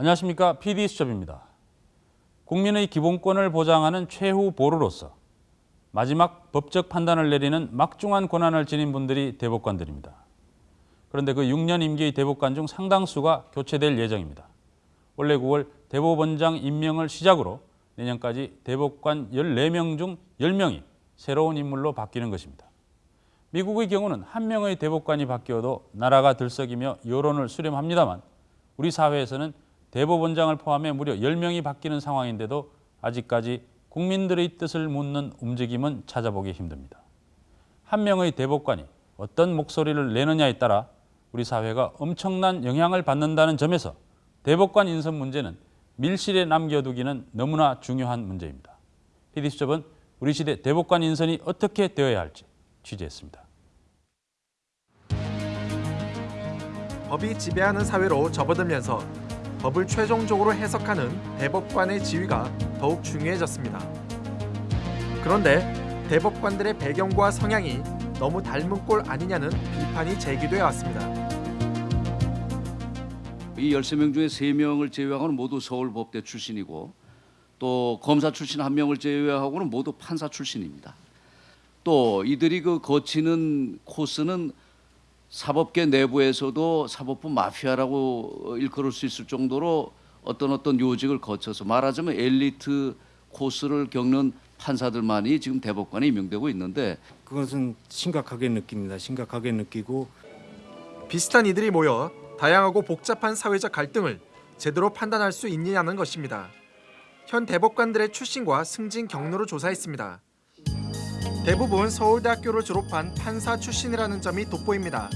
안녕하십니까 PD수첩입니다. 국민의 기본권을 보장하는 최후 보루로서 마지막 법적 판단을 내리는 막중한 권한을 지닌 분들이 대법관들입니다. 그런데 그 6년 임기의 대법관 중 상당수가 교체될 예정입니다. 올해 9월 대법원장 임명을 시작으로 내년까지 대법관 14명 중 10명이 새로운 인물로 바뀌는 것입니다. 미국의 경우는 한 명의 대법관이 바뀌어도 나라가 들썩이며 여론을 수렴합니다만 우리 사회에서는 대법원장을 포함해 무려 10명이 바뀌는 상황인데도 아직까지 국민들의 뜻을 묻는 움직임은 찾아보기 힘듭니다. 한 명의 대법관이 어떤 목소리를 내느냐에 따라 우리 사회가 엄청난 영향을 받는다는 점에서 대법관 인선 문제는 밀실에 남겨두기는 너무나 중요한 문제입니다. PD수첩은 우리 시대 대법관 인선이 어떻게 되어야 할지 취재했습니다. 법이 지배하는 사회로 접어들면서 법을 최종적으로 해석하는 대법관의 지위가 더욱 중요해졌습니다. 그런데 대법관들의 배경과 성향이 너무 닮은 꼴 아니냐는 비판이 제기돼 왔습니다. 이 13명 중에 3명을 제외하고는 모두 서울법대 출신이고 또 검사 출신 한 명을 제외하고는 모두 판사 출신입니다. 또 이들이 그 거치는 코스는 사법계 내부에서도 사법부 마피아라고 일컬을 수 있을 정도로 어떤 어떤 요직을 거쳐서 말하자면 엘리트 코스를 겪는 판사들만이 지금 대법관에 임명되고 있는데 그것은 심각하게 느낍니다. 심각하게 느끼고 비슷한 이들이 모여 다양하고 복잡한 사회적 갈등을 제대로 판단할 수 있느냐는 것입니다. 현 대법관들의 출신과 승진 경로를 조사했습니다. 대부분 서울대학교를 졸업한 판사 출신이라는 점이 돋보입니다.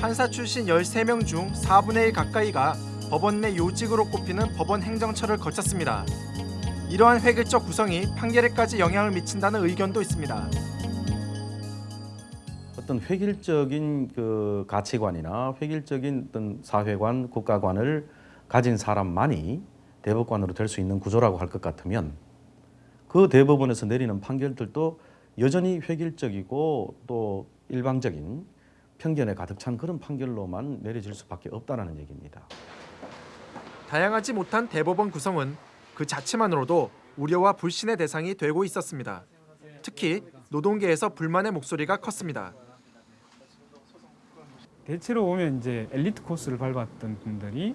판사 출신 13명 중 4분의 1 가까이가 법원 내 요직으로 꼽히는 법원 행정처를 거쳤습니다. 이러한 획일적 구성이 판결에까지 영향을 미친다는 의견도 있습니다. 어떤 획일적인 그 가치관이나 획일적인 어떤 사회관, 국가관을 가진 사람만이 대법관으로 될 수 있는 구조라고 할 것 같으면 그 대법원에서 내리는 판결들도 여전히 획일적이고 또 일방적인 편견에 가득 찬 그런 판결로만 내려질 수밖에 없다는 얘기입니다. 다양하지 못한 대법원 구성은 그 자체만으로도 우려와 불신의 대상이 되고 있었습니다. 특히 노동계에서 불만의 목소리가 컸습니다. 대체로 보면 이제 엘리트 코스를 밟았던 분들이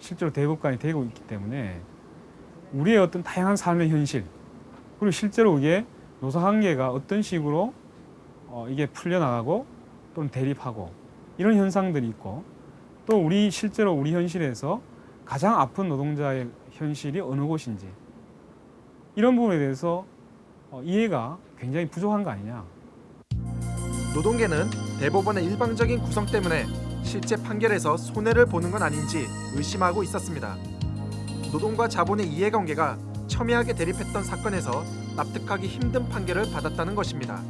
실제로 대법관이 되고 있기 때문에 우리의 어떤 다양한 삶의 현실 그리고 실제로 이게 노사 관계가 어떤 식으로 어, 이게 풀려나가고 또는 대립하고 이런 현상들이 있고 또 우리 실제로 우리 현실에서 가장 아픈 노동자의 현실이 어느 곳인지 이런 부분에 대해서 어, 이해가 굉장히 부족한 거 아니냐. 노동계는 대법원의 일방적인 구성 때문에 실제 판결에서 손해를 보는 건 아닌지 의심하고 있었습니다. 노동과 자본의 이해관계가 첨예하게 대립했던 사건에서 납득하기 힘든 판결을 받았다는 것입니다.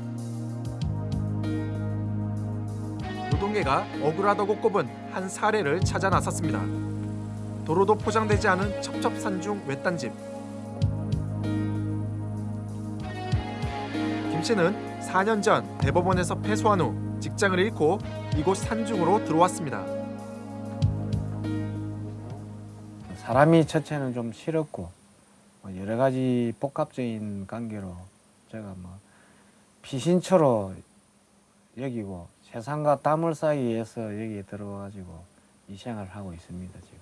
노동계가 억울하다고 꼽은 한 사례를 찾아 나섰습니다. 도로도 포장되지 않은 첩첩산중 외딴집. 김 씨는 4년 전 대법원에서 패소한 후 직장을 잃고 이곳 산중으로 들어왔습니다. 사람이 첫째는 좀 싫었고 뭐 여러 가지 복합적인 관계로 제가 뭐 피신처로 여기고 세상과 땀을 사이에서 여기에 들어와가지고 이 생활을 하고 있습니다 지금.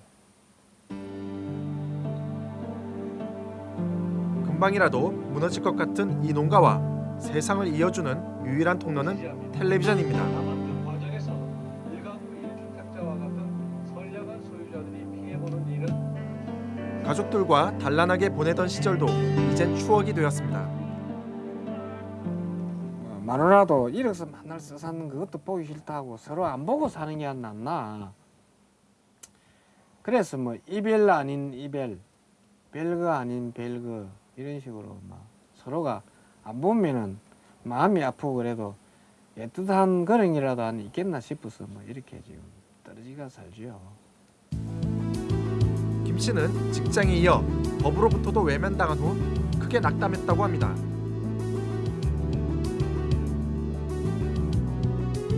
금방이라도 무너질 것 같은 이 농가와 세상을 이어주는 유일한 통로는 텔레비전입니다. 가족들과 단란하게 보내던 시절도 이젠 추억이 되었습니다. 어, 마누라도 이래서 맨날 써 사는 그것도 보기 싫다고 서로 안 보고 사는 게 안 낫나. 그래서 뭐 이별 아닌 이별, 별거 아닌 별거 이런 식으로 막 서로가 안 보면은 마음이 아프고 그래도 애틋한 그런 이라도 안 있겠나 싶어서 뭐 이렇게 지금 떨어지가 살죠. 김 씨는 직장에 이어 법으로부터도 외면당한 후 크게 낙담했다고 합니다.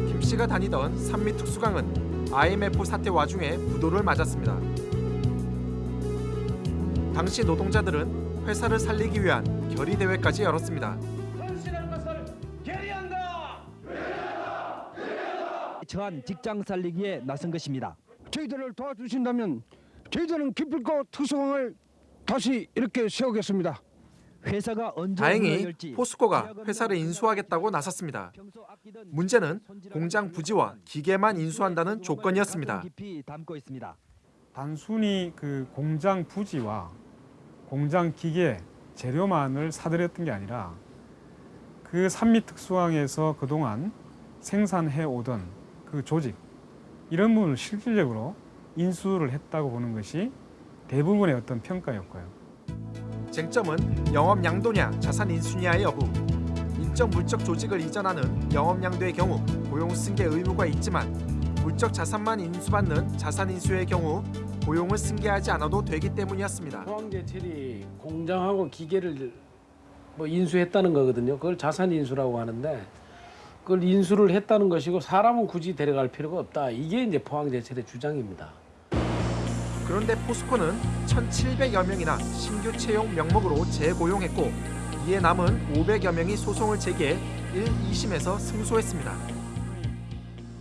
김 씨가 다니던 산미 특수강은 IMF 사태 와중에 부도를 맞았습니다. 당시 노동자들은 회사를 살리기 위한 결의 대회까지 열었습니다. 처한 직장 살리기에 나선 것입니다. 저희들을 도와주신다면 저희들은 기필코 특수왕을 다시 이렇게 세우겠습니다. 회사가 언제 다행히 포스코가 회사를 인수하겠다고 나섰습니다. 문제는 공장 부지와 기계만 인수한다는 조건이었습니다. 단순히 그 공장 부지와 공장 기계 재료만을 사들였던 게 아니라 그 산미 특수항에서 그동안 생산해 오던 그 조직 이런 부분을 실질적으로 인수를 했다고 보는 것이 대부분의 어떤 평가였고요. 쟁점은 영업 양도냐 자산 인수냐의 여부. 인적 물적 조직을 이전하는 영업 양도의 경우 고용 승계 의무가 있지만 물적 자산만 인수받는 자산 인수의 경우 고용을 승계하지 않아도 되기 때문이었습니다. 포항제철이 공장하고 기계를 뭐 인수했다는 거거든요. 그걸 자산 인수라고 하는데 그걸 인수를 했다는 것이고 사람은 굳이 데려갈 필요가 없다. 이게 이제 포항제철의 주장입니다. 그런데 포스코는 1,700여 명이나 신규 채용 명목으로 재고용했고 이에 남은 500여 명이 소송을 제기해 1, 2심에서 승소했습니다.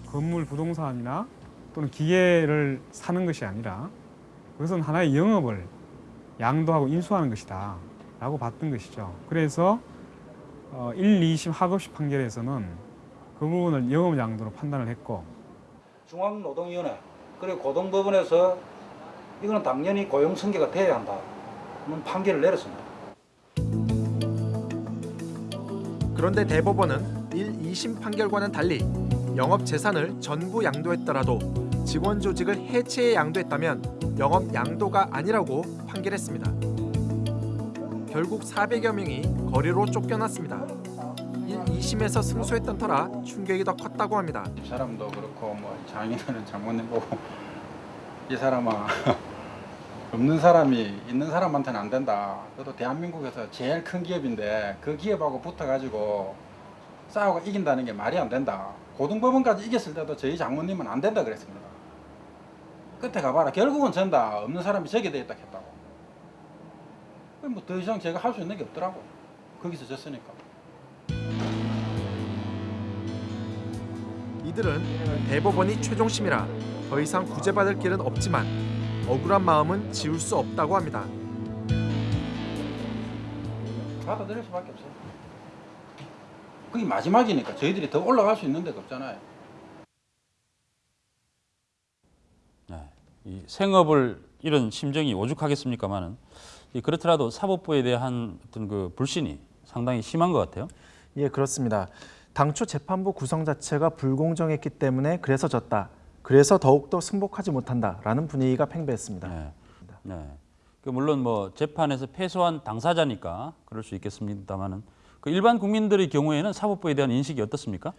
건물 부동산이나 또는 기계를 사는 것이 아니라 그것은 하나의 영업을 양도하고 인수하는 것이다 라고 봤던 것이죠. 그래서 어, 1, 2심 하급식 판결에서는 그 부분을 영업 양도로 판단을 했고 중앙노동위원회 그리고 고등법원에서 이거는 당연히 고용 승계가 돼야 한다는 판결을 내렸습니다. 그런데 대법원은 1, 2심 판결과는 달리 영업 재산을 전부 양도했더라도 직원 조직을 해체해 양도했다면 영업 양도가 아니라고 판결했습니다. 결국 400여 명이 거리로 쫓겨났습니다. 1, 2심에서 승소했던 터라 충격이 더 컸다고 합니다. 집사람도 그렇고 뭐 장인어른 장모님 보고 이 사람아 없는 사람이 있는 사람한테는 안 된다. 그래도 대한민국에서 제일 큰 기업인데 그 기업하고 붙어가지고 싸우고 이긴다는 게 말이 안 된다. 고등법원까지 이겼을 때도 저희 장모님은 안 된다 그랬습니다. 끝에 가봐라. 결국은 전다. 없는 사람이 저게 돼 있다 했다고. 뭐 더 이상 제가 할 수 있는 게 없더라고. 거기서 졌으니까. 이들은 대법원이 최종심이라 더 이상 구제받을 길은 없지만 억울한 마음은 지울 수 없다고 합니다. 받아들일 수밖에 없어요. 그게 마지막이니까 저희들이 더 올라갈 수 있는 데가 없잖아요. 네, 이 생업을 이런 심정이 오죽하겠습니까만은 이 그렇더라도 사법부에 대한 어떤 그 불신이 상당히 심한 것 같아요. 예, 그렇습니다. 당초 재판부 구성 자체가 불공정했기 때문에 그래서 졌다. 그래서 더욱더 승복하지 못한다라는 분위기가 팽배했습니다. 네. 네. 그 물론 뭐 재판에서 패소한 당사자니까 그럴 수 있겠습니다만은 그 일반 국민들의 경우에는 사법부에 대한 인식이 어떻습니까?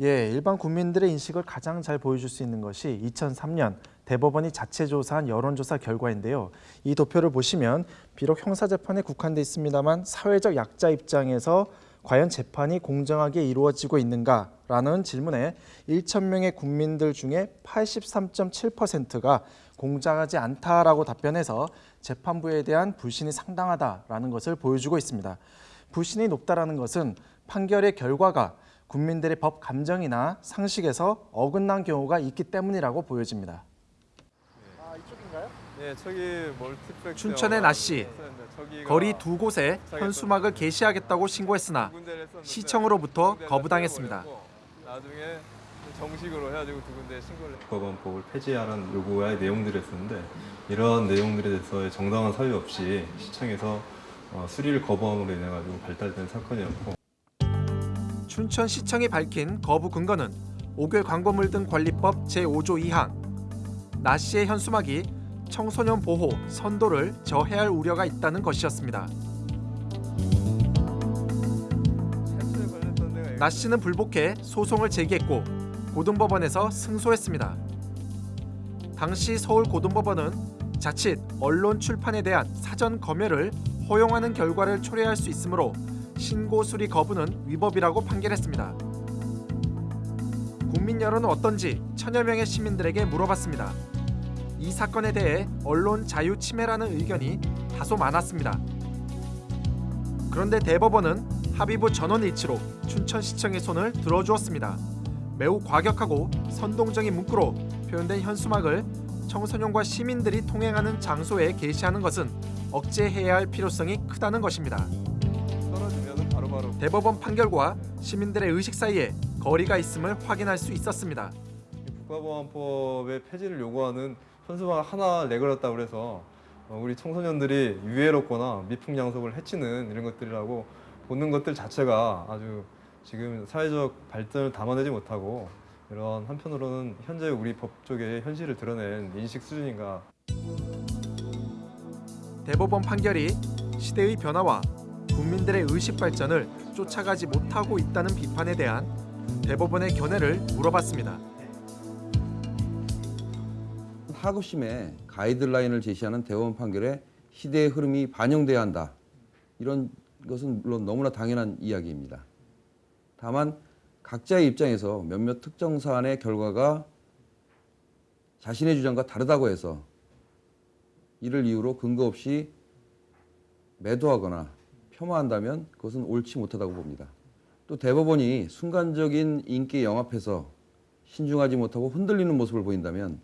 예, 일반 국민들의 인식을 가장 잘 보여줄 수 있는 것이 2003년 대법원이 자체 조사한 여론조사 결과인데요. 이 도표를 보시면 비록 형사재판에 국한돼 있습니다만 사회적 약자 입장에서 과연 재판이 공정하게 이루어지고 있는가라는 질문에 1천 명의 국민들 중에 83.7%가 공정하지 않다라고 답변해서 재판부에 대한 불신이 상당하다라는 것을 보여주고 있습니다. 불신이 높다라는 것은 판결의 결과가 국민들의 법 감정이나 상식에서 어긋난 경우가 있기 때문이라고 보여집니다. 네, 저기 멀티플렉스 춘천의 나 씨, 거리 두 곳에 현수막을 게시하겠다고 신고했으나 시청으로부터 거부당했습니다. 나중에 정식으로 해가지고 두 군데 신고를 했 국가관법을 폐지하라는 요구의 내용들이었는데 이런 내용들에 대해서 정당한 사유 없이 시청에서 어, 수리를 거부함으로 인해 가지고 발달된 사건이었고 춘천시청이 밝힌 거부 근거는 옥외 광고물 등 관리법 제5조 2항 나 씨의 현수막이 청소년 보호, 선도를 저해할 우려가 있다는 것이었습니다. 나 씨는 불복해 소송을 제기했고 고등법원에서 승소했습니다. 당시 서울 고등법원은 자칫 언론 출판에 대한 사전 검열을 허용하는 결과를 초래할 수 있으므로 신고 수리 거부는 위법이라고 판결했습니다. 국민 여론은 어떤지 천여 명의 시민들에게 물어봤습니다. 이 사건에 대해 언론 자유 침해라는 의견이 다소 많았습니다. 그런데 대법원은 합의부 전원 일치로 춘천시청의 손을 들어주었습니다. 매우 과격하고 선동적인 문구로 표현된 현수막을 청소년과 시민들이 통행하는 장소에 게시하는 것은 억제해야 할 필요성이 크다는 것입니다. 대법원 판결과 시민들의 의식 사이에 거리가 있음을 확인할 수 있었습니다. 국가보안법의 폐지를 요구하는 현수막 하나 내걸었다고 그래서 어, 우리 청소년들이 유해롭거나 미풍양속을 해치는 이런 것들이라고 보는 것들 자체가 아주 지금 사회적 발전을 담아내지 못하고 이런 한편으로는 현재 우리 법조계의 현실을 드러낸 인식 수준인가 대법원 판결이 시대의 변화와 국민들의 의식 발전을 쫓아가지 못하고 있다는 비판에 대한 대법원의 견해를 물어봤습니다. 하급심에 가이드라인을 제시하는 대법원 판결에 시대의 흐름이 반영돼야 한다. 이런 것은 물론 너무나 당연한 이야기입니다. 다만 각자의 입장에서 몇몇 특정 사안의 결과가 자신의 주장과 다르다고 해서 이를 이유로 근거 없이 매도하거나 폄하한다면 그것은 옳지 못하다고 봅니다. 또 대법원이 순간적인 인기 영합해서 신중하지 못하고 흔들리는 모습을 보인다면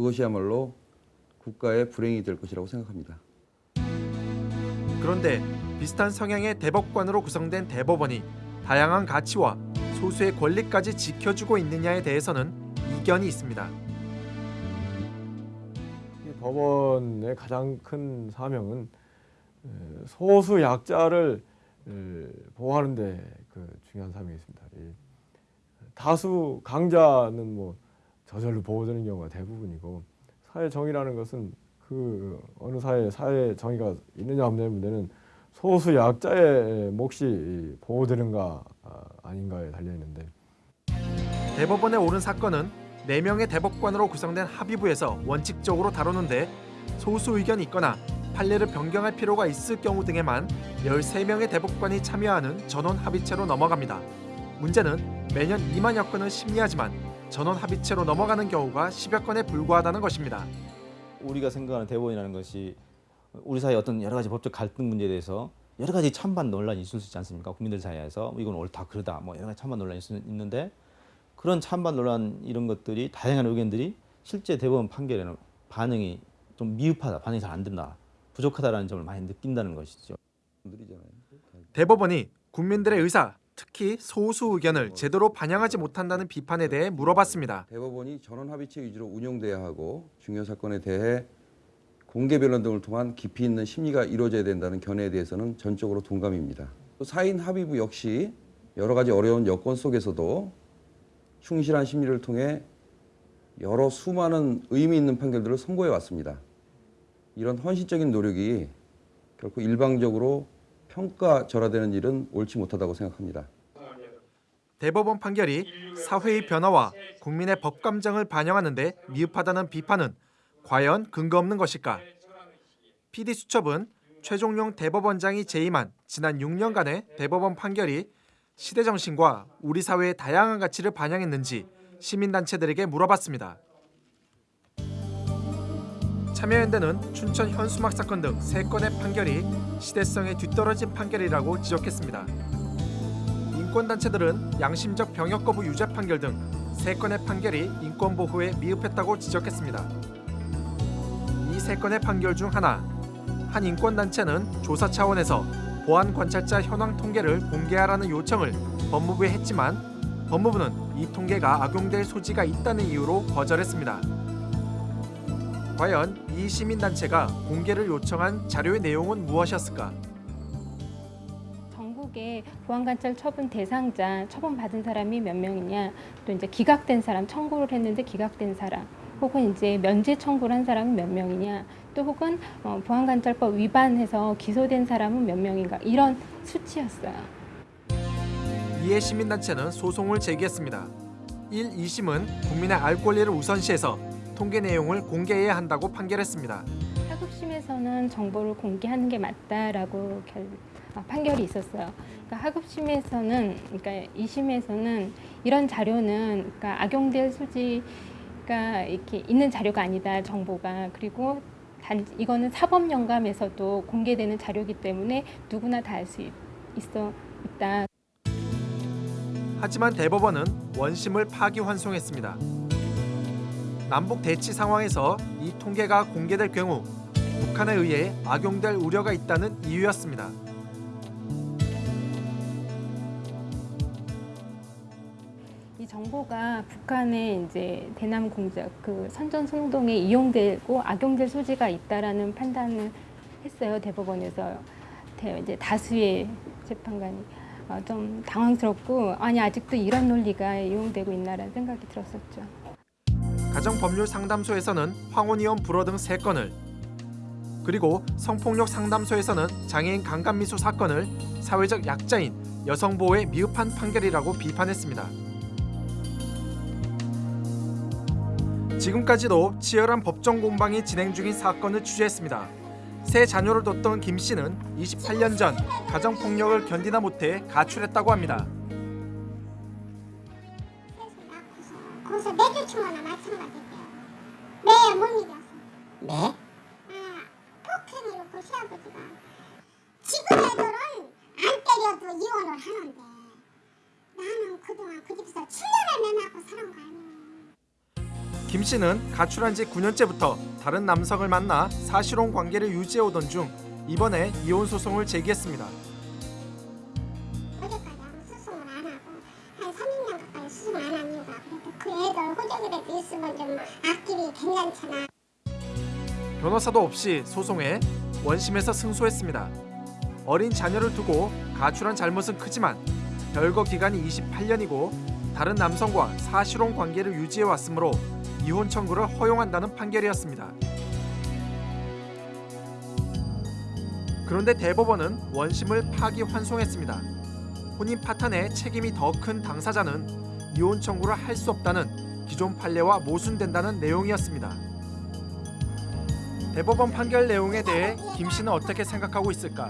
그것이야말로 국가의 불행이 될 것이라고 생각합니다. 그런데 비슷한 성향의 대법관으로 구성된 대법원이 다양한 가치와 소수의 권리까지 지켜주고 있느냐에 대해서는 이견이 있습니다. 이 법원의 가장 큰 사명은 에, 소수 약자를 에, 보호하는 데그 중요한 사명이 있습니다. 이 다수 강자는 뭐 저절로 보호되는 경우가 대부분이고 사회 정의라는 것은 그 어느 사회 사회 정의가 있느냐 없느냐의 문제는 소수 약자의 몫이 보호되는가 아, 아닌가에 달려 있는데 대법원에 오른 사건은 4명의 대법관으로 구성된 합의부에서 원칙적으로 다루는데 소수 의견이 있거나 판례를 변경할 필요가 있을 경우 등에만 13명의 대법관이 참여하는 전원 합의체로 넘어갑니다. 문제는 매년 2만여 건을 심리하지만 전원 합의체로 넘어가는 경우가 10여 건에 불과하다는 것입니다. 우리가 생각하는 대법원이라는 것이 우리 사회 어떤 여러 가지 법적 갈등 문제에 대해서 여러 가지 찬반 논란이 있을 수 있지 않습니까? 국민들 사이에서 이건 옳다 그러다 뭐 여러 가지 찬반 논란이 있- 있는데 그런 찬반 논란 이런 것들이 다양한 의견들이 실제 대법원 판결에는 반응이 좀 미흡하다, 반응이 잘 안 된다, 부족하다라는 점을 많이 느낀다는 것이죠. 대법원이 국민들의 의사, 특히 소수 의견을 제대로 반영하지 못한다는 비판에 대해 물어봤습니다. 대법원이 전원 합의체 위주로 운영돼야 하고 중요 사건에 대해 공개 변론 등을 통한 깊이 있는 심리가 이루어져야 된다는 견해에 대해서는 전적으로 동감입니다. 또 사인 합의부 역시 여러 가지 어려운 여건 속에서도 충실한 심리를 통해 여러 수많은 의미 있는 판결들을 선고해 왔습니다. 이런 헌신적인 노력이 결코 일방적으로 평가절하되는 일은 옳지 못하다고 생각합니다. 대법원 판결이 사회의 변화와 국민의 법 감정을 반영하는 데 미흡하다는 비판은 과연 근거 없는 것일까? PD 수첩은 최종용 대법원장이 재임한 지난 6년간의 대법원 판결이 시대 정신과 우리 사회의 다양한 가치를 반영했는지 시민단체들에게 물어봤습니다. 참여연대는 춘천 현수막 사건 등세 건의 판결이 시대성에 뒤떨어진 판결이라고 지적했습니다. 인권단체들은 양심적 병역 거부 유죄 판결 등세 건의 판결이 인권 보호에 미흡했다고 지적했습니다. 이세 건의 판결 중 하나, 한 인권단체는 조사 차원에서 보안 관찰자 현황 통계를 공개하라는 요청을 법무부에 했지만 법무부는 이 통계가 악용될 소지가 있다는 이유로 거절했습니다. 과연 이 시민단체가 공개를 요청한 자료의 내용은 무엇이었을까? 전국에 보안관찰 처분 대상자 처분받은 사람이 몇 명이냐 또 이제 기각된 사람 청구를 했는데 기각된 사람 혹은 이제 면제 청구를 한 사람은 몇 명이냐 또 혹은 어, 보안관찰법 위반해서 기소된 사람은 몇 명인가 이런 수치였어요. 이에 시민단체는 소송을 제기했습니다. 1, 2심은 국민의 알 권리를 우선시해서 통계 내용을 공개해야 한다고 판결했습니다. 하급심에서는 정보를 공개하는 게 맞다라고 결, 아, 판결이 있었어요. 그러니까 하급심에서는, 그러니까 2심에서는 이런 자료는 그러니까 악용될 소지가 이렇게 있는 자료가 아니다 정보가 그리고 단 이거는 사법 영감에서도 공개되는 자료이기 때문에 누구나 다 알 수 있어 있다. 하지만 대법원은 원심을 파기환송했습니다. 남북 대치 상황에서 이 통계가 공개될 경우 북한에 의해 악용될 우려가 있다는 이유였습니다. 이 정보가 북한의 이제 대남 공작 그 선전 선동에 이용되고 악용될 소지가 있다라는 판단을 했어요 대법원에서 대, 이제 다수의 재판관이 어, 좀 당황스럽고 아니 아직도 이런 논리가 이용되고 있나라는 생각이 들었었죠. 가정법률 상담소에서는 황혼이혼 불허 등 3건을 그리고 성폭력 상담소에서는 장애인 강간미수 사건을 사회적 약자인 여성 보호에 미흡한 판결이라고 비판했습니다. 지금까지도 치열한 법정 공방이 진행 중인 사건을 취재했습니다. 세 자녀를 뒀던 김 씨는 28년 전 가정 폭력을 견디다 못해 가출했다고 합니다. 거기서 내주 청하나 마찬가지예요. 네, 못 이겼어. 네? 아, 폭행으로 그 시아버지가 지금 애들은 안 때려도 이혼을 하는데 나는 그동안 그 집에서 7년을 내나고 살은 거 아니에요. 김 씨는 가출한 지 9년째부터 다른 남성을 만나 사실혼 관계를 유지해 오던 중 이번에 이혼 소송을 제기했습니다. 수송 안한 이유가 그래도 호적이라도 있으면 좀 앞길이 괜찮잖아. 변호사도 없이 소송에 원심에서 승소했습니다. 어린 자녀를 두고 가출한 잘못은 크지만 별거 기간이 28년이고 다른 남성과 사실혼 관계를 유지해 왔으므로 이혼 청구를 허용한다는 판결이었습니다. 그런데 대법원은 원심을 파기환송했습니다. 혼인 파탄에 책임이 더 큰 당사자는 이혼 청구를 할 수 없다는 기존 판례와 모순된다는 내용이었습니다. 대법원 판결 내용에 대해 김 씨는 어떻게 생각하고 있을까?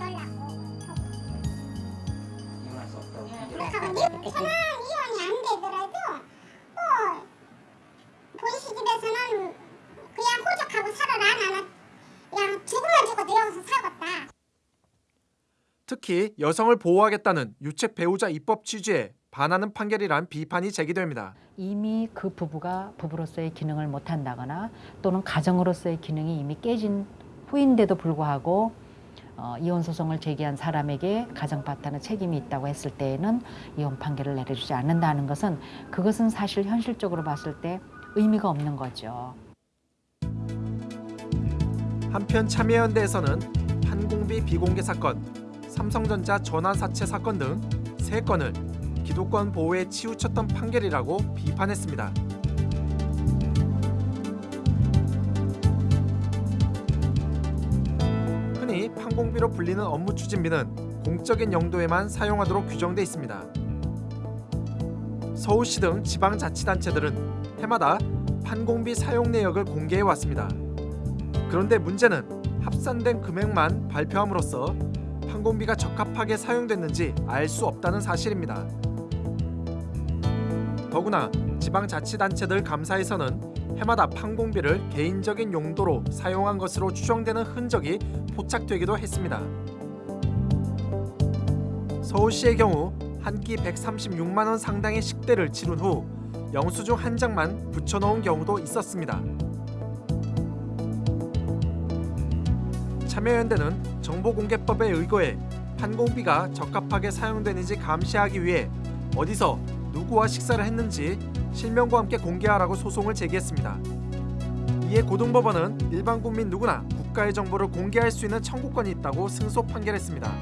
살겠다. 특히 여성을 보호하겠다는 유책 배우자 입법 취지에 반하는 판결이란 비판이 제기됩니다. 이미 그 부부가 부부로서의 기능을 못한다거나 또는 가정으로서의 기능이 이미 깨진 후인데도 불구하고 어, 이혼 소송을 제기한 사람에게 가정 파탄의 책임이 있다고 했을 때에는 이혼 판결을 내려주지 않는다는 것은 그것은 사실 현실적으로 봤을 때 의미가 없는 거죠. 한편 참여연대에서는 판공비 비공개 사건, 삼성전자 전환 사채 사건 등세 건을 기독권 보호에 치우쳤던 판결이라고 비판했습니다. 흔히 판공비로 불리는 업무 추진비는 공적인 용도에만 사용하도록 규정돼 있습니다. 서울시 등 지방자치단체들은 해마다 판공비 사용 내역을 공개해 왔습니다. 그런데 문제는 합산된 금액만 발표함으로써 판공비가 적합하게 사용됐는지 알 수 없다는 사실입니다. 더구나 지방자치단체들 감사에서는 해마다 판공비를 개인적인 용도로 사용한 것으로 추정되는 흔적이 포착되기도 했습니다. 서울시의 경우 한 끼 136만 원 상당의 식대를 치른 후 영수증 한 장만 붙여놓은 경우도 있었습니다. 참여연대는 정보공개법에 의거해 판공비가 적합하게 사용되는지 감시하기 위해 어디서 누구와 식사를 했는지 실명과 함께 공개하라고 소송을 제기했습니다. 이에 고등법원은 일반 국민 누구나 국가의 정보를 공개할 수 있는 청구권이 있다고 승소 판결했습니다.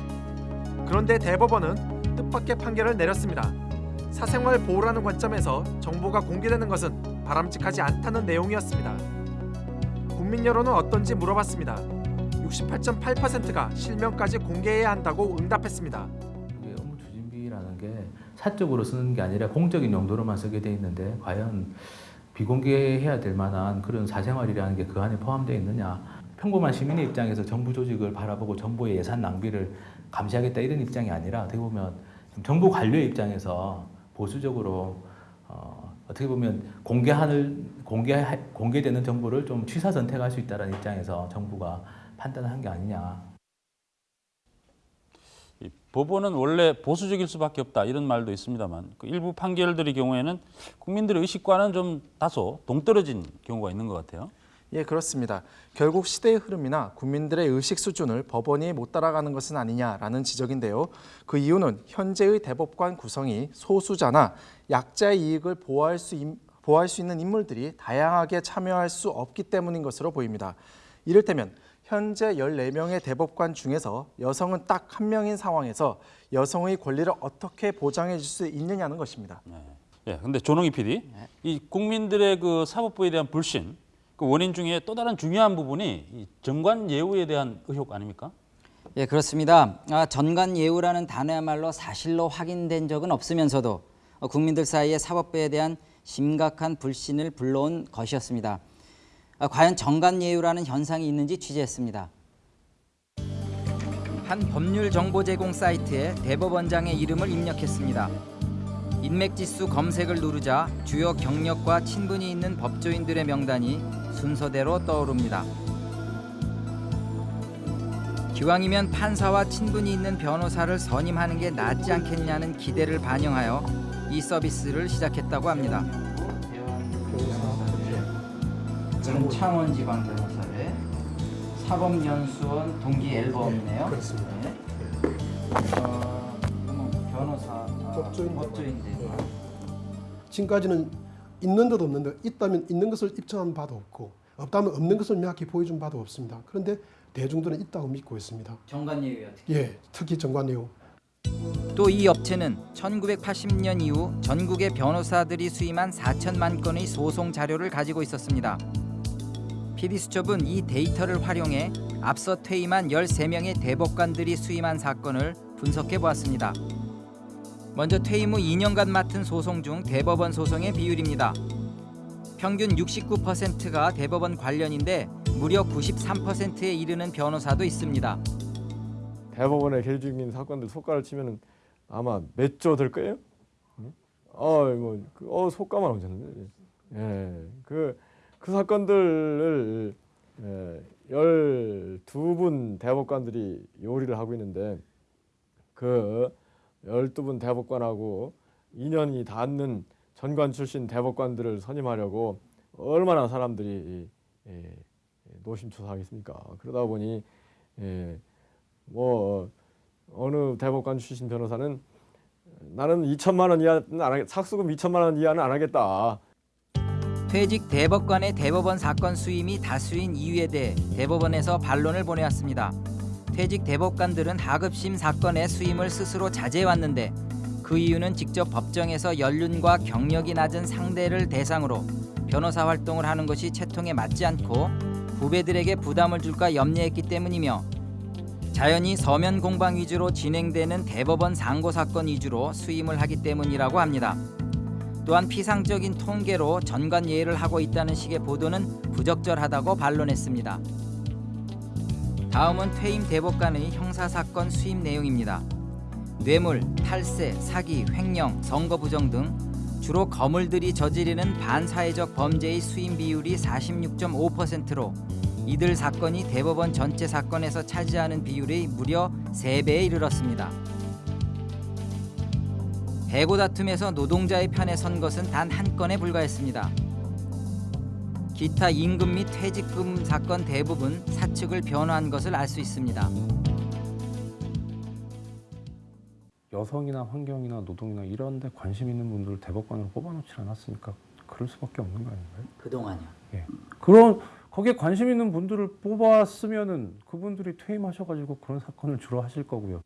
그런데 대법원은 뜻밖의 판결을 내렸습니다. 사생활 보호라는 관점에서 정보가 공개되는 것은 바람직하지 않다는 내용이었습니다. 국민 여론은 어떤지 물어봤습니다. 68.8%가 실명까지 공개해야 한다고 응답했습니다. 사적으로 쓰는 게 아니라 공적인 용도로만 쓰게 돼 있는데 과연 비공개해야 될 만한 그런 사생활이라는 게 그 안에 포함되어 있느냐 평범한 시민의 입장에서 정부 조직을 바라보고 정부의 예산 낭비를 감시하겠다 이런 입장이 아니라 어떻게 보면 좀 정부 관료의 입장에서 보수적으로 어, 어떻게 보면 공개하는 공개 공개되는 정보를 좀 취사 선택할 수 있다는 입장에서 정부가 판단한 게 아니냐. 이 법원은 원래 보수적일 수밖에 없다 이런 말도 있습니다만 그 일부 판결들의 경우에는 국민들의 의식과는 좀 다소 동떨어진 경우가 있는 것 같아요. 예, 그렇습니다. 결국 시대의 흐름이나 국민들의 의식 수준을 법원이 못 따라가는 것은 아니냐라는 지적인데요. 그 이유는 현재의 대법관 구성이 소수자나 약자의 이익을 보호할 수, 임- 보호할 수 있는 인물들이 다양하게 참여할 수 없기 때문인 것으로 보입니다. 이를테면 현재 14명의 대법관 중에서 여성은 딱 한 명인 상황에서 여성의 권리를 어떻게 보장해 줄 수 있느냐는 것입니다. 예, 근데 조농희 PD, 이 국민들의 그 사법부에 대한 불신, 그 원인 중에 또 다른 중요한 부분이 이 정관 예우에 대한 의혹 아닙니까? 예, 그렇습니다. 아, 전관 예우라는 단어야말로 사실로 확인된 적은 없으면서도 어, 국민들 사이에 사법부에 대한 심각한 불신을 불러온 것이었습니다. 아, 과연 전관 예우라는 현상이 있는지 취재했습니다. 한 법률 정보 제공 사이트에 대법원장의 이름을 입력했습니다. 인맥지수 검색을 누르자 주요 경력과 친분이 있는 법조인들의 명단이 순서대로 떠오릅니다. 기왕이면 판사와 친분이 있는 변호사를 선임하는 게 낫지 않겠냐는 기대를 반영하여 이 서비스를 시작했다고 합니다. 저는 창원 지방 변호사회 사법연수원 동기 앨범이네요. 그렇습니다. 어, 뭐 변호사, 법조인, 법조인들. 지금까지는 있는 듯 없는 듯 있다면 있는 것을 입증한 바도 없고 없다면 없는 것을 명확히 보여준 바도 없습니다. 그런데 대중들은 있다고 믿고 있습니다. 정관예우요 특히. 예, 특히 정관예우. 또 이 업체는 1980년 이후 전국의 변호사들이 수임한 4천만 건의 소송 자료를 가지고 있었습니다. PD수첩은 이 데이터를 활용해 앞서 퇴임한 13명의 대법관들이 수임한 사건을 분석해 보았습니다. 먼저 퇴임 후 2년간 맡은 소송 중 대법원 소송의 비율입니다. 평균 69%가 대법원 관련인데 무려 93%에 이르는 변호사도 있습니다. 대법원에 계류 중인 사건들 속가를 치면은 아마 몇 조 될 거예요. 응? 어, 뭐, 그, 어, 속가만 오셨는데. 예, 그, 그 사건들을 예, 12분 대법관들이 요리를 하고 있는데 그 12분 대법관하고 인연이 닿는 전관 출신 대법관들을 선임하려고 얼마나 사람들이 예, 노심초사하겠습니까. 그러다 보니 예, 뭐 어느 대법관 출신 변호사는 나는 2천만 원 이하는 안 하겠, 삭수금 2천만 원 이하는 안 하겠다. 퇴직 대법관의 대법원 사건 수임이 다수인 이유에 대해 대법원에서 반론을 보내왔습니다. 퇴직 대법관들은 하급심 사건의 수임을 스스로 자제해왔는데 그 이유는 직접 법정에서 연륜과 경력이 낮은 상대를 대상으로 변호사 활동을 하는 것이 채통에 맞지 않고 후배들에게 부담을 줄까 염려했기 때문이며 자연히 서면 공방 위주로 진행되는 대법원 상고 사건 위주로 수임을 하기 때문이라고 합니다. 또한 피상적인 통계로 전관 예의를 하고 있다는 식의 보도는 부적절하다고 반론했습니다. 다음은 퇴임 대법관의 형사 사건 수임 내용입니다. 뇌물, 탈세, 사기, 횡령, 선거 부정 등 주로 거물들이 저지르는 반사회적 범죄의 수임 비율이 46.5%로 이들 사건이 대법원 전체 사건에서 차지하는 비율이 무려 3배에 이르렀습니다. 해고 다툼에서 노동자의 편에 선 것은 단 한 건에 불과했습니다. 기타 임금 및 퇴직금 사건 대부분 사측을 변호한 것을 알 수 있습니다. 여성이나 환경이나 노동이나 이런 데 관심 있는 분들을 대법관으로 뽑아놓지 않았으니까 그럴 수밖에 없는 거 아닌가요? 그동안요. 예. 그런 거기에 관심 있는 분들을 뽑았으면은 그분들이 퇴임하셔가지고 그런 사건을 주로 하실 거고요.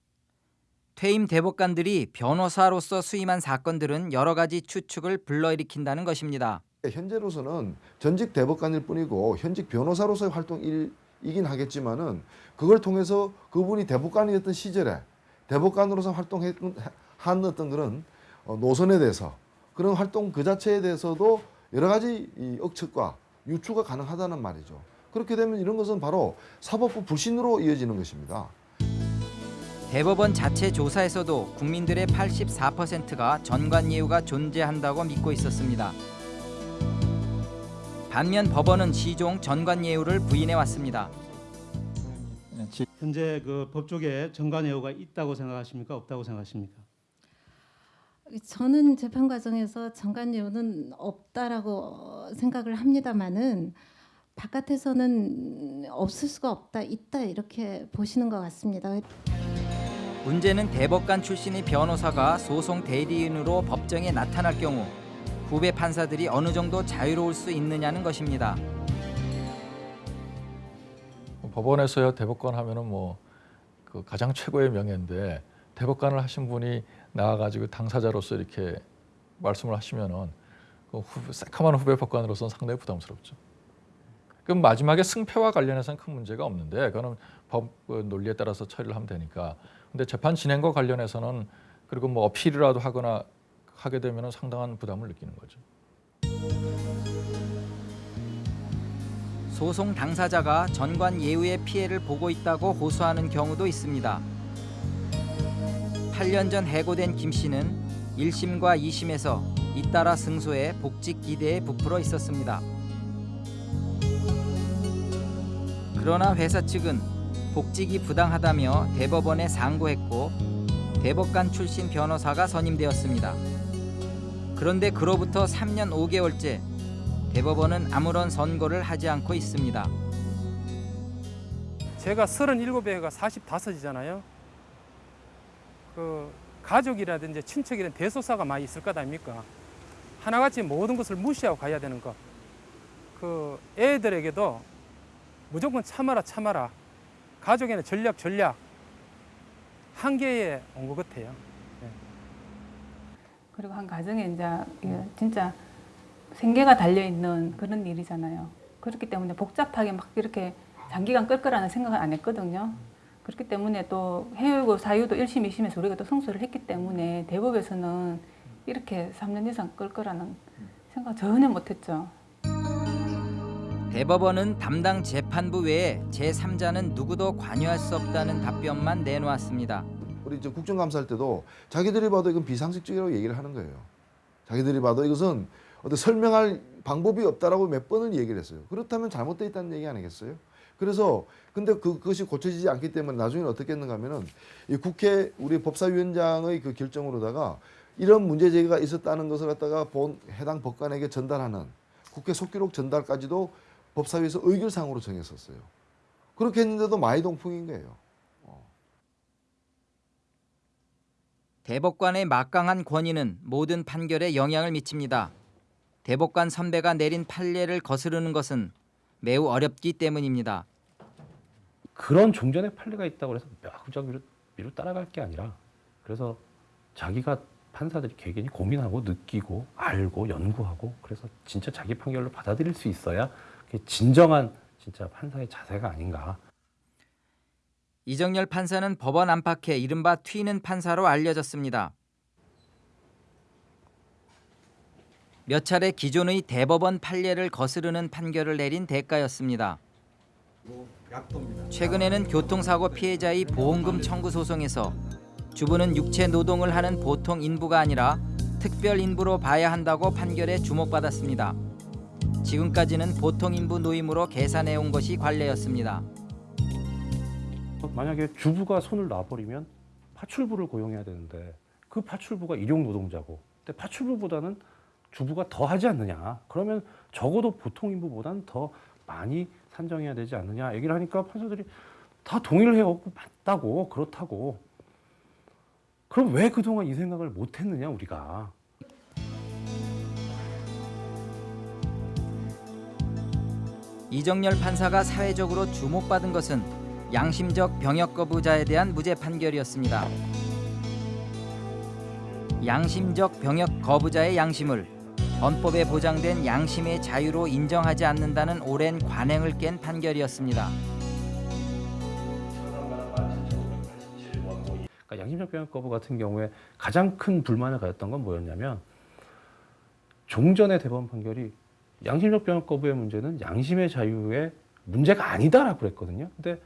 퇴임 대법관들이 변호사로서 수임한 사건들은 여러 가지 추측을 불러일으킨다는 것입니다. 현재로서는 전직 대법관일 뿐이고 현직 변호사로서의 활동이긴 하겠지만 은 그걸 통해서 그분이 대법관이었던 시절에 대법관으로서 활동한 어떤 그런 어, 노선에 대해서 그런 활동 그 자체에 대해서도 여러 가지 이 억측과 유추가 가능하다는 말이죠. 그렇게 되면 이런 것은 바로 사법부 불신으로 이어지는 것입니다. 대법원 자체 조사에서도 국민들의 84%가 전관예우가 존재한다고 믿고 있었습니다. 반면 법원은 시종 전관예우를 부인해 왔습니다. 현재 그 법조계에 정관예우가 있다고 생각하십니까? 없다고 생각하십니까? 저는 재판 과정에서 정관예우는 없다라고 생각을 합니다만은 바깥에서는 없을 수가 없다, 있다 이렇게 보시는 것 같습니다. 문제는 대법관 출신의 변호사가 소송 대리인으로 법정에 나타날 경우 후배 판사들이 어느 정도 자유로울 수 있느냐는 것입니다. 법원에서요 대법관 하면은 뭐 그 가장 최고의 명예인데 대법관을 하신 분이 나와가지고 당사자로서 이렇게 말씀을 하시면은 그 후, 새카만 후배 법관으로서는 상당히 부담스럽죠. 그럼 마지막에 승패와 관련해서는 큰 문제가 없는데 그거는 법그 논리에 따라서 처리를 하면 되니까. 근데 재판 진행과 관련해서는 그리고 뭐 어필이라도 하거나 하게 되면은 상당한 부담을 느끼는 거죠. 소송 당사자가 전관 예우의 피해를 보고 있다고 호소하는 경우도 있습니다. 8년 전 해고된 김 씨는 1심과 2심에서 잇따라 승소해 복직 기대에 부풀어 있었습니다. 그러나 회사 측은 복직이 부당하다며 대법원에 상고했고 대법관 출신 변호사가 선임되었습니다. 그런데 그로부터 3년 5개월째 대법원은 아무런 선고를 하지 않고 있습니다. 제가 37회가 45이잖아요. 그 가족이라든지 친척이라든 대소사가 많이 있을 것 아닙니까? 하나같이 모든 것을 무시하고 가야 되는 것. 그 애들에게도 무조건 참아라 참아라. 가족에는 전략 전략. 한계에 온 것 같아요. 그리고 한 가정에 이제 진짜 생계가 달려 있는 그런 일이잖아요. 그렇기 때문에 복잡하게 막 이렇게 장기간 끌 거라는 생각을 안 했거든요. 그렇기 때문에 또 해외고 사유도 1심, 2심에서 우리가 또 승소를 했기 때문에 대법에서는 이렇게 3년 이상 끌 거라는 생각 전혀 못 했죠. 대법원은 담당 재판부 외에 제3자는 누구도 관여할 수 없다는 답변만 내놓았습니다. 우리 이제 국정감사할 때도 자기들이 봐도 이건 비상식적이라고 얘기를 하는 거예요. 자기들이 봐도 이것은 어떤 설명할 방법이 없다라고 몇 번을 얘기를 했어요. 그렇다면 잘못되어 있다는 얘기 아니겠어요? 그래서 근데 그, 그것이 고쳐지지 않기 때문에 나중에 어떻게 했는가 하면은 이 국회 우리 법사위원장의 그 결정으로다가 이런 문제 제기가 있었다는 것을 갖다가 본 해당 법관에게 전달하는 국회 속기록 전달까지도 법사위에서 의결상으로 정했었어요. 그렇게 했는데도 마이동풍인 거예요. 대법관의 막강한 권위는 모든 판결에 영향을 미칩니다. 대법관 선배가 내린 판례를 거스르는 것은 매우 어렵기 때문입니다. 그런 종전의 판례가 있다고 해서 막 미루, 미루 따라갈 게 아니라 그래서 자기가 판사들이 개개인이 고민하고 느끼고 알고 연구하고 그래서 진짜 자기 판결로 받아들일 수 있어야 진정한 진짜 판사의 자세가 아닌가. 이정열 판사는 법원 안팎에 이른바 튀는 판사로 알려졌습니다. 몇 차례 기존의 대법원 판례를 거스르는 판결을 내린 대가였습니다. 최근에는 교통사고 피해자의 보험금 청구 소송에서 주부는 육체 노동을 하는 보통 인부가 아니라 특별 인부로 봐야 한다고 판결에 주목받았습니다. 지금까지는 보통 인부 노임으로 계산해 온 것이 관례였습니다. 만약에 주부가 손을 놔버리면 파출부를 고용해야 되는데 그 파출부가 일용 노동자고 근데 파출부보다는 주부가 더 하지 않느냐? 그러면 적어도 보통 인부보다는 더 많이 산정해야 되지 않느냐? 얘기를 하니까 판사들이 다 동의를 해요 맞다고 그렇다고. 그럼 왜 그동안 이 생각을 못 했느냐 우리가 이정열 판사가 사회적으로 주목받은 것은 양심적 병역 거부자에 대한 무죄 판결이었습니다. 양심적 병역 거부자의 양심을 헌법에 보장된 양심의 자유로 인정하지 않는다는 오랜 관행을 깬 판결이었습니다. 그러니까 양심적 병역 거부 같은 경우에 가장 큰 불만을 가졌던 건 뭐였냐면 종전의 대법원 판결이 양심적 병역 거부의 문제는 양심의 자유의 문제가 아니다라고 그랬거든요. 근데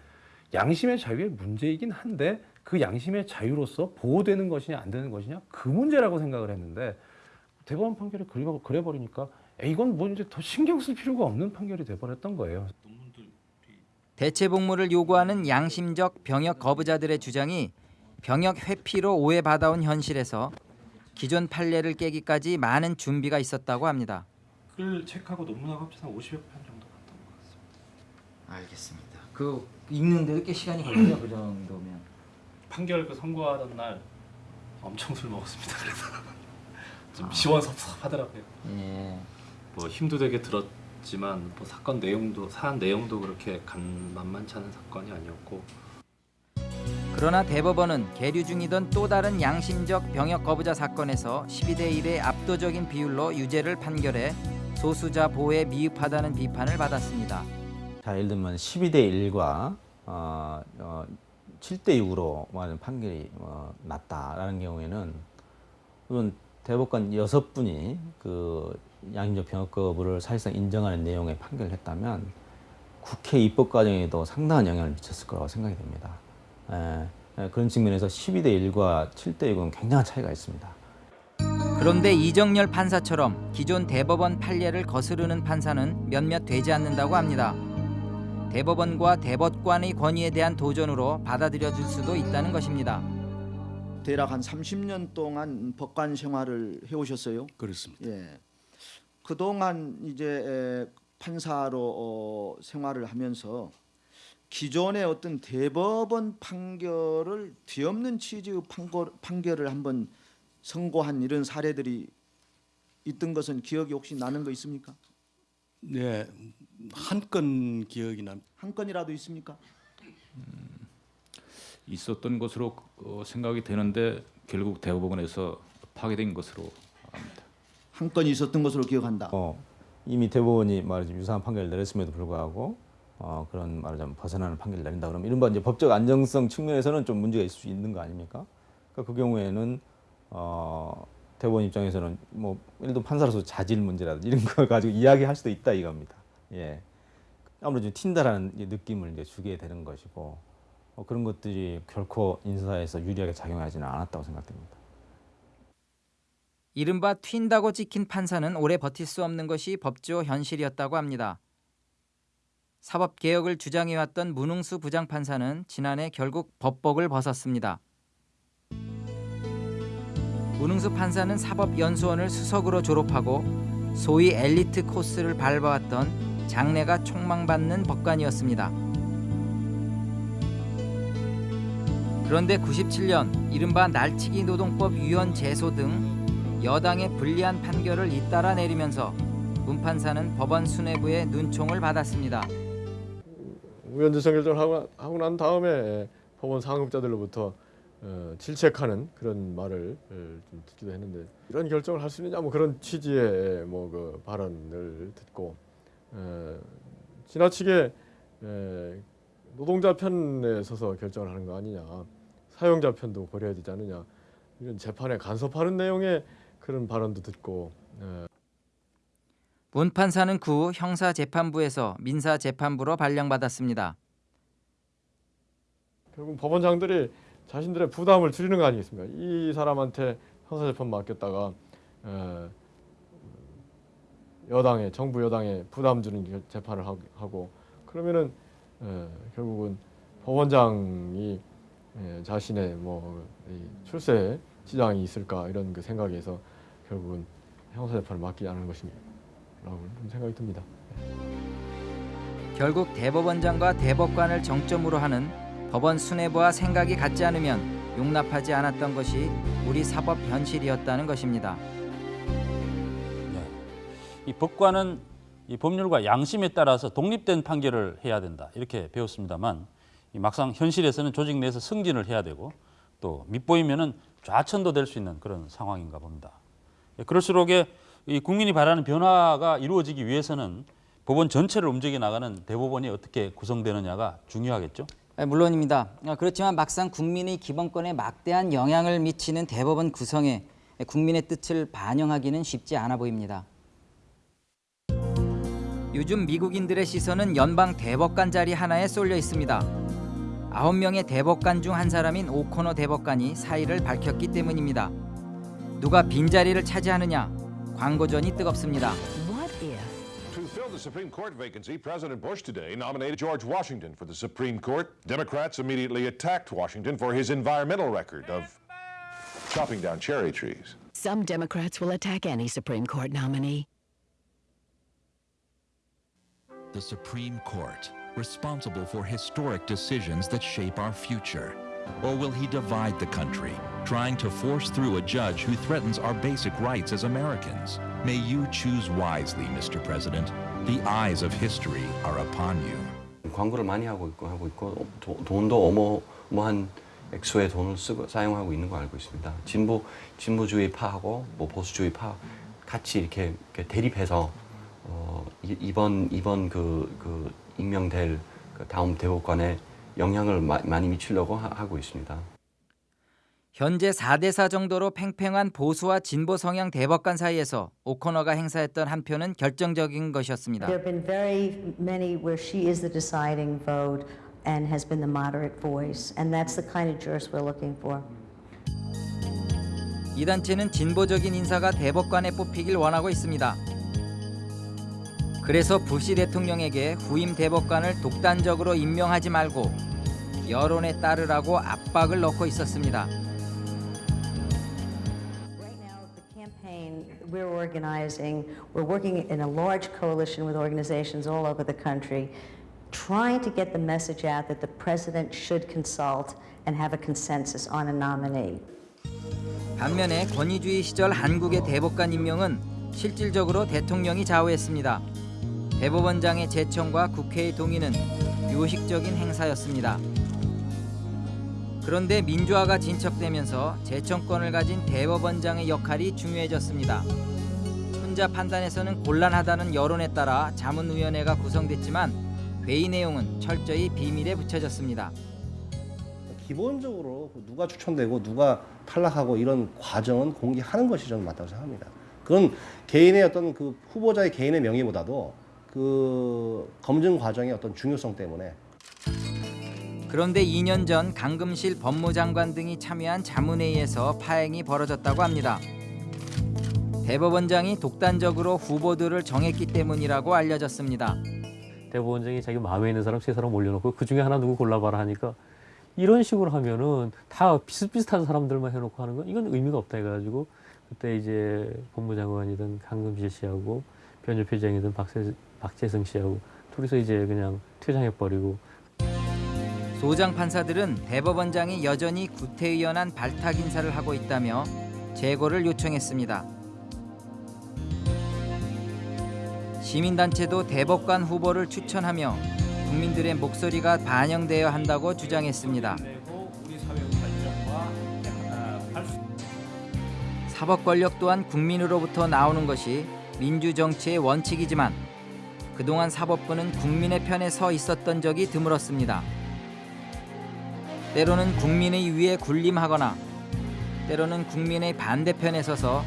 양심의 자유의 문제이긴 한데 그 양심의 자유로서 보호되는 것이냐 안 되는 것이냐 그 문제라고 생각을 했는데 대법원 판결을 그려, 그려버리니까 에이, 이건 뭐 이제 더 신경 쓸 필요가 없는 판결이 돼 버렸던 거예요. 대체 복무를 요구하는 양심적 병역 거부자들의 주장이 병역 회피로 오해받아온 현실에서 기존 판례를 깨기까지 많은 준비가 있었다고 합니다. 글 책하고 논문하고 합쳐서 50여 편 정도 갔던 것 같습니다. 알겠습니다. 그 읽는데도 꽤 시간이 걸려요. 그 정도면. 판결 그 선고하던 날 엄청 술 먹었습니다. 그래서 좀 시원섭섭하더라고요. 예. 뭐 힘도 되게 들었지만 뭐 사건 내용도 사안 내용도 그렇게 간 만만치 않은 사건이 아니었고 그러나 대법원은 계류 중이던 또 다른 양심적 병역 거부자 사건에서 12대 1의 압도적인 비율로 유죄를 판결해 소수자 보호에 미흡하다는 비판을 받았습니다. 자, 예를 들면 12대 1과 어, 어, 7대 6으로 하는 판결이 어, 났다라는 경우에는 우선 대법관 여섯 분이 그 양심적 병역 거부를 사실상 인정하는 내용의 판결을 했다면 국회 입법 과정에도 상당한 영향을 미쳤을 거라고 생각이 됩니다. 예, 예, 그런 측면에서 12대 1과 7대 6은 굉장한 차이가 있습니다. 그런데 이정열 판사처럼 기존 대법원 판례를 거스르는 판사는 몇몇 되지 않는다고 합니다. 대법원과 대법관의 권위에 대한 도전으로 받아들여질 수도 있다는 것입니다. 대략 한 30년 동안 법관 생활을 해오셨어요. 그렇습니다. 예. 그동안 이제 에, 판사로 어, 생활을 하면서 기존의 어떤 대법원 판결을 뒤엎는 취지의 판결, 판결을 한번 선고한 이런 사례들이 있던 것은 기억이 혹시 나는 거 있습니까? 네, 한 건 기억이 납니다. 한 건이라도 있습니까? 있었던 것으로 어, 생각이 되는데 결국 대법원에서 파기된 것으로 한 건이 있었던 것으로 기억한다. 어, 이미 대법원이 말하자면 유사한 판결을 내렸음에도 불구하고 어, 그런 말하자면 벗어나는 판결을 내린다 그러면 이른바 이제 법적 안정성 측면에서는 좀 문제가 있을 수 있는 거 아닙니까? 그러니까 그 경우에는 어, 대법원 입장에서는 뭐 예를 들어 판사로서 자질 문제라든지 이런 걸 가지고 이야기할 수도 있다 이겁니다. 예. 아무래도 좀 튄다라는 이 느낌을 이제 주게 되는 것이고 어, 그런 것들이 결코 인사에서 유리하게 작용하지는 않았다고 생각됩니다. 이른바 튄다고 찍힌 판사는 오래 버틸 수 없는 것이 법조 현실이었다고 합니다. 사법개혁을 주장해왔던 문흥수 부장판사는 지난해 결국 법복을 벗었습니다. 문흥수 판사는 사법연수원을 수석으로 졸업하고 소위 엘리트 코스를 밟아왔던 장래가 촉망받는 법관이었습니다. 그런데 97년 이른바 날치기 노동법 위헌 제소 등 여당의 불리한 판결을 잇따라 내리면서 문 판사는 법원 수뇌부의 눈총을 받았습니다. 우연재성 결정을 하고, 하고 난 다음에 법원 상급자들로부터 어, 질책하는 그런 말을 어, 좀 듣기도 했는데 이런 결정을 할 수 있느냐? 뭐 그런 취지의 뭐 그 발언을 듣고 에, 지나치게 에, 노동자 편에 서서 결정을 하는 거 아니냐? 사용자 편도 고려해야 되지 않느냐? 이런 재판에 간섭하는 내용의 그런 발언도 듣고 에, 문 판사는 그 후 형사재판부에서 민사재판부로 발령받았습니다. 결국 법원장들이 자신들의 부담을 줄이는 거 아니겠습니까? 이 사람한테 형사재판 맡겼다가 에, 여당에 정부 여당에 부담 주는 결- 재판을 하- 하고 그러면은 에, 결국은 법원장이 에, 자신의 뭐이 출세 지장이 있을까 이런 그 생각에서 결국은 형사재판을 맡기지 않은 것이라고 좀 생각이 듭니다. 결국 대법원장과 대법관을 정점으로 하는 법원 수뇌부와 생각이 같지 않으면 용납하지 않았던 것이 우리 사법 현실이었다는 것입니다. 이 법관은 이 법률과 양심에 따라서 독립된 판결을 해야 된다 이렇게 배웠습니다만 이 막상 현실에서는 조직 내에서 승진을 해야 되고 또 밑보이면은 좌천도 될 수 있는 그런 상황인가 봅니다. 예, 그럴수록 이 국민이 바라는 변화가 이루어지기 위해서는 법원 전체를 움직여 나가는 대법원이 어떻게 구성되느냐가 중요하겠죠. 아, 물론입니다. 아, 그렇지만 막상 국민의 기본권에 막대한 영향을 미치는 대법원 구성에 국민의 뜻을 반영하기는 쉽지 않아 보입니다. 요즘 미국인들의 시선은 연방 대법관 자리 하나에 쏠려 있습니다. 9명의 대법관 중 한 사람인 오코너 대법관이 사의를 밝혔기 때문입니다. 누가 빈자리를 차지하느냐 광고전이 뜨겁습니다. To fill the Supreme Court vacancy, President Bush today nominated George Washington for the Supreme Court. Democrats immediately attacked Washington for his environmental record of chopping down cherry trees. Some Democrats will attack any Supreme Court nominee. The Supreme Court, responsible for historic decisions that shape our future? Or will he divide the country, trying to force through a judge who threatens our basic rights as Americans? May you choose wisely, Mr. President. The eyes of history are upon you. 광고를 많이 하고 있고 하고 있고 도, 돈도 어마어마한 액수의 돈을 쓰고 사용하고 있는 거 알고 있습니다. 진보 진보주의 파하고 뭐 보수주의 파 같이 이렇게, 이렇게 대립해서 어, 이, 이번 이번 그, 그 임명될 그 다음 대법관에 영향을 마, 많이 미치려고 하, 하고 있습니다. 현재 4대4 정도로 팽팽한 보수와 진보 성향 대법관 사이에서 오코너가 행사했던 한 표는 결정적인 것이었습니다. There have been very many where she is the deciding vote and has been the moderate voice, and that's the kind of jurist we're looking for. 이 단체는 진보적인 인사가 대법관에 뽑히길 원하고 있습니다. 그래서 부시 대통령에게 후임 대법관을 독단적으로 임명하지 말고 여론에 따르라고 압박을 넣고 있었습니다. we're organizing, we're working in a large coalition with organizations all over the country, trying to get the message out that the president should consult and have a consensus on a nominee. 반면에 권위주의 시절 한국의 대법관 임명은 실질적으로 대통령이 좌우했습니다. 대법원장의 제청과 국회의 동의는 요식적인 행사였습니다. 그런데 민주화가 진척되면서 제청권을 가진 대법원장의 역할이 중요해졌습니다. 혼자 판단해서는 곤란하다는 여론에 따라 자문위원회가 구성됐지만 회의 내용은 철저히 비밀에 붙여졌습니다. 기본적으로 누가 추천되고 누가 탈락하고 이런 과정은 공개하는 것이 저는 맞다고 생각합니다. 그건 개인의 어떤 그 후보자의 개인의 명예보다도 그 검증 과정의 어떤 중요성 때문에 그런데 2년 전 강금실 법무장관 등이 참여한 자문회의에서 파행이 벌어졌다고 합니다. 대법원장이 독단적으로 후보들을 정했기 때문이라고 알려졌습니다. 대법원장이 자기 마음에 있는 사람 세 사람 올려놓고 그 중에 하나 누구 골라봐라 하니까 이런 식으로 하면은 다 비슷비슷한 사람들만 해놓고 하는 건 이건 의미가 없다 해가지고 그때 이제 법무장관이든 강금실 씨하고 변협회장이든 박세, 박재성 씨하고 둘이서 이제 그냥 퇴장해버리고 소장 판사들은 대법원장이 여전히 구태의연한 발탁 인사를 하고 있다며 재고를 요청했습니다. 시민단체도 대법관 후보를 추천하며 국민들의 목소리가 반영되어야 한다고 주장했습니다. 사법 권력 또한 국민으로부터 나오는 것이 민주 정치의 원칙이지만 그동안 사법부는 국민의 편에 서 있었던 적이 드물었습니다. 때로는 국민의 위에 군림하거나 때로는 국민의 반대편에 서서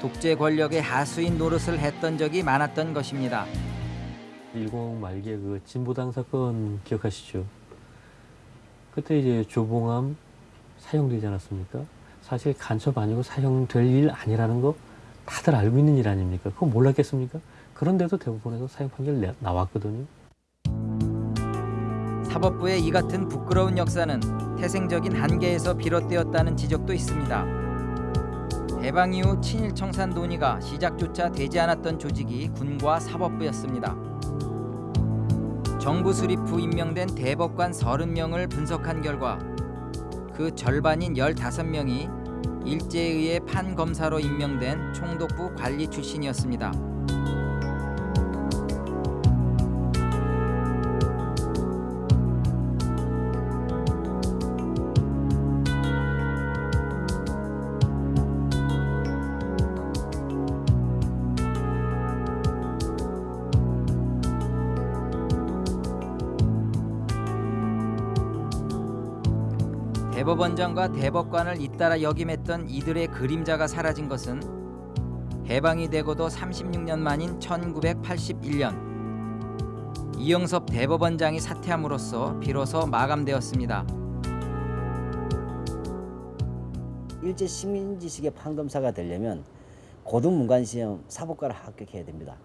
독재 권력의 하수인 노릇을 했던 적이 많았던 것입니다. 10 말기에 그 진보당 사건 기억하시죠? 그때 이제 조봉암 사형되지 않았습니까? 사실 간첩 아니고 사형될 일 아니라는 거 다들 알고 있는 일 아닙니까? 그거 몰랐겠습니까? 그런데도 대법원에서 사형 판결 내, 나왔거든요. 사법부의 이 같은 부끄러운 역사는 태생적인 한계에서 비롯되었다는 지적도 있습니다. 해방 이후 친일 청산 논의가 시작조차 되지 않았던 조직이 군과 사법부였습니다. 정부 수립 후 임명된 대법관 30명을 분석한 결과 그 절반인 15명이 일제에 의해 판검사로 임명된 총독부 관리 출신이었습니다. 대법원장과 대법관을 잇따라 역임했던 이들의 그림자가 사라진 것은 해방이 되고도 36년 만인 1981년 이영섭 대법원장이 사퇴함으로써 비로소 마감되었습니다. 일제 식민지식의 판검사가 되려면 고등문관시험 사법과를 합격해야 됩니다.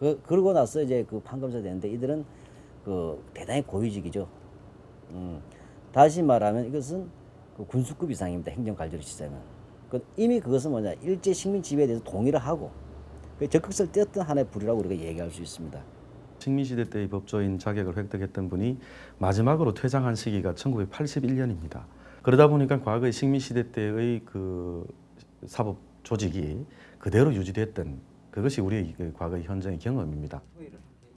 그 그러고 나서 이제 그 판검사 되는데 이들은 그 대단히 고위직이죠. 음, 다시 말하면 이것은 그 군수급 이상입니다. 행정관리로 시작은. 그 이미 그것은 뭐냐 일제 식민 지배에 대해서 동의를 하고 그 적극성을 띄었던 하나의 불이라고 우리가 얘기할 수 있습니다. 식민시대 때의 법조인 자격을 획득했던 분이 마지막으로 퇴장한 시기가 1981년입니다. 그러다 보니까 과거의 식민시대 때의 그 사법 조직이 그대로 유지됐던 그것이 우리의 그 과거의 현장의 경험입니다.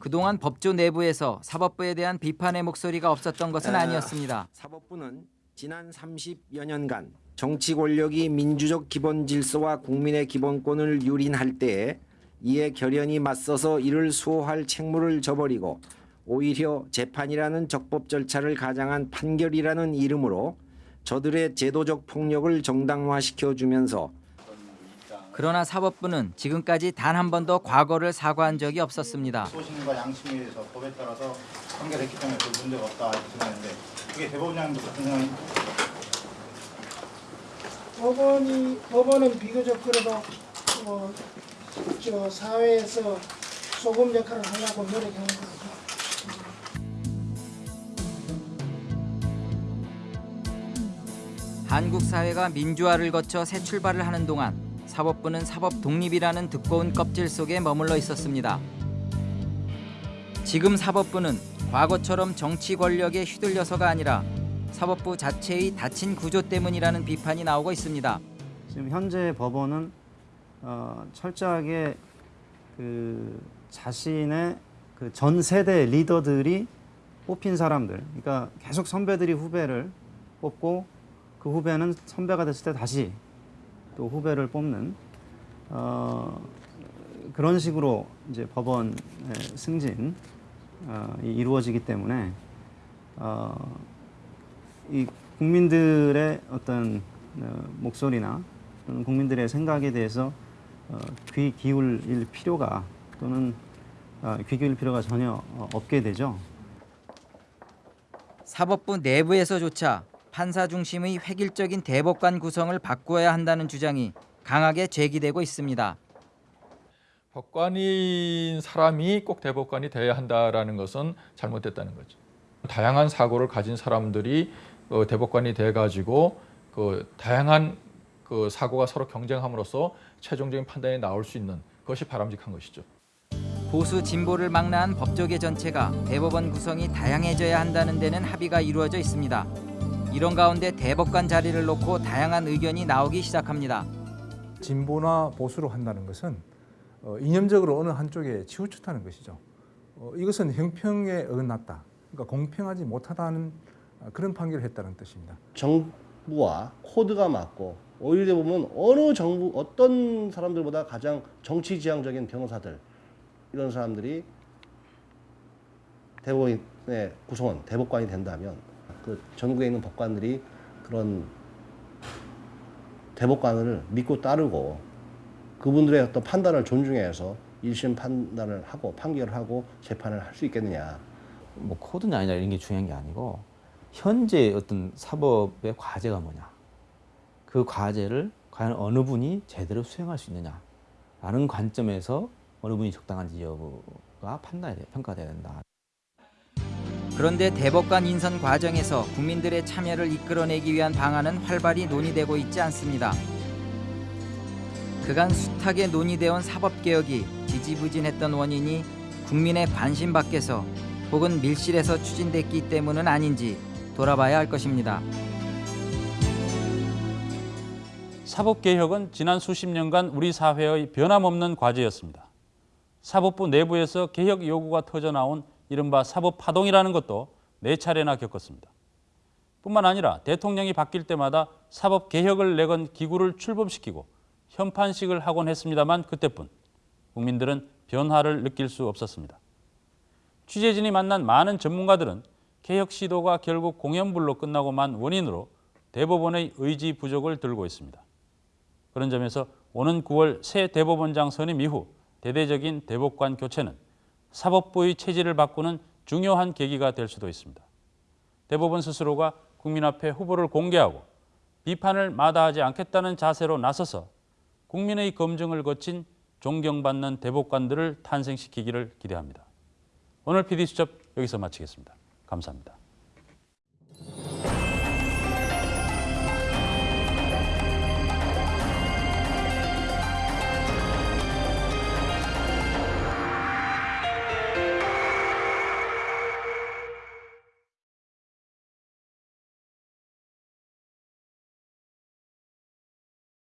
그동안 법조 내부에서 사법부에 대한 비판의 목소리가 없었던 것은 아니었습니다. 사법부는 지난 30여 년간 정치 권력이 민주적 기본 질서와 국민의 기본권을 유린할 때에 이에 결연히 맞서서 이를 수호할 책무를 저버리고 오히려 재판이라는 적법 절차를 가장한 판결이라는 이름으로 저들의 제도적 폭력을 정당화시켜 주면서 그러나 사법부는 지금까지 단 한 번도 과거를 사과한 적이 없었습니다. 소신과 양심에 대해서 법에 따라서 판결했기 때문에 별 문제가 없다 이렇게 생각하는데 그게 대법원장님도 같은 생각이 법원이 법원은 비교적 그래도 어, 저 사회에서 소금 역할을 하려고 노력하는 것 같아요. 한국 사회가 민주화를 거쳐 새 출발을 하는 동안 사법부는 사법 독립이라는 두꺼운 껍질 속에 머물러 있었습니다. 지금 사법부는 과거처럼 정치 권력에 휘둘려서가 아니라 사법부 자체의 닫힌 구조 때문이라는 비판이 나오고 있습니다. 지금 현재 법원은 어, 철저하게 그 자신의 그 전 세대 리더들이 뽑힌 사람들, 그러니까 계속 선배들이 후배를 뽑고 그 후배는 선배가 됐을 때 다시 또 후배를 뽑는 어, 그런 식으로 이제 법원의 승진 어, 이 이루어지기 때문에 어, 이 국민들의 어떤 어, 목소리나 또는 국민들의 생각에 대해서 어, 귀 기울일 필요가 또는 어, 귀 기울일 필요가 전혀 어, 없게 되죠. 사법부 내부에서조차 판사 중심의 획일적인 대법관 구성을 바꾸어야 한다는 주장이 강하게 제기되고 있습니다. 법관인 사람이 꼭 대법관이 돼야 한다라는 것은 잘못됐다는 거죠. 다양한 사고를 가진 사람들이 어, 대법관이 돼가지고 그 다양한 그 사고가 서로 경쟁함으로써 최종적인 판단이 나올 수 있는 것이 바람직한 것이죠. 보수 진보를 망라한 법조계 전체가 대법원 구성이 다양해져야 한다는 데는 합의가 이루어져 있습니다. 이런 가운데 대법관 자리를 놓고 다양한 의견이 나오기 시작합니다. 진보나 보수로 한다는 것은 어, 이념적으로 어느 한쪽에 치우쳤다는 것이죠. 어, 이것은 형평에 어긋났다. 그러니까 공평하지 못하다는 어, 그런 판결을 했다는 뜻입니다. 정부와 코드가 맞고 오히려 보면 어느 정부 어떤 사람들보다 가장 정치 지향적인 변호사들 이런 사람들이 대법원의 구성원 대법관이 된다면 그 전국에 있는 법관들이 그런 대법관을 믿고 따르고 그분들의 어떤 판단을 존중해서 1심 판단을 하고 판결을 하고 재판을 할 수 있겠느냐. 뭐 코드냐 아니냐 이런 게 중요한 게 아니고 현재 어떤 사법의 과제가 뭐냐. 그 과제를 과연 어느 분이 제대로 수행할 수 있느냐 라는 관점에서 어느 분이 적당한지 여부가 판단이 돼, 평가돼야 된다. 그런데 대법관 인선 과정에서 국민들의 참여를 이끌어내기 위한 방안은 활발히 논의되고 있지 않습니다. 그간 숱하게 논의되어 온 사법개혁이 지지부진했던 원인이 국민의 관심 밖에서 혹은 밀실에서 추진됐기 때문은 아닌지 돌아봐야 할 것입니다. 사법개혁은 지난 수십 년간 우리 사회의 변함없는 과제였습니다. 사법부 내부에서 개혁 요구가 터져나온 이른바 사법 파동이라는 것도 네 차례나 겪었습니다. 뿐만 아니라 대통령이 바뀔 때마다 사법 개혁을 내건 기구를 출범시키고 현판식을 하곤 했습니다만 그때뿐 국민들은 변화를 느낄 수 없었습니다. 취재진이 만난 많은 전문가들은 개혁 시도가 결국 공연불로 끝나고만 원인으로 대법원의 의지 부족을 들고 있습니다. 그런 점에서 오는 9월 새 대법원장 선임 이후 대대적인 대법관 교체는 사법부의 체질을 바꾸는 중요한 계기가 될 수도 있습니다. 대법원 스스로가 국민 앞에 후보를 공개하고 비판을 마다하지 않겠다는 자세로 나서서 국민의 검증을 거친 존경받는 대법관들을 탄생시키기를 기대합니다. 오늘 PD수첩 여기서 마치겠습니다. 감사합니다.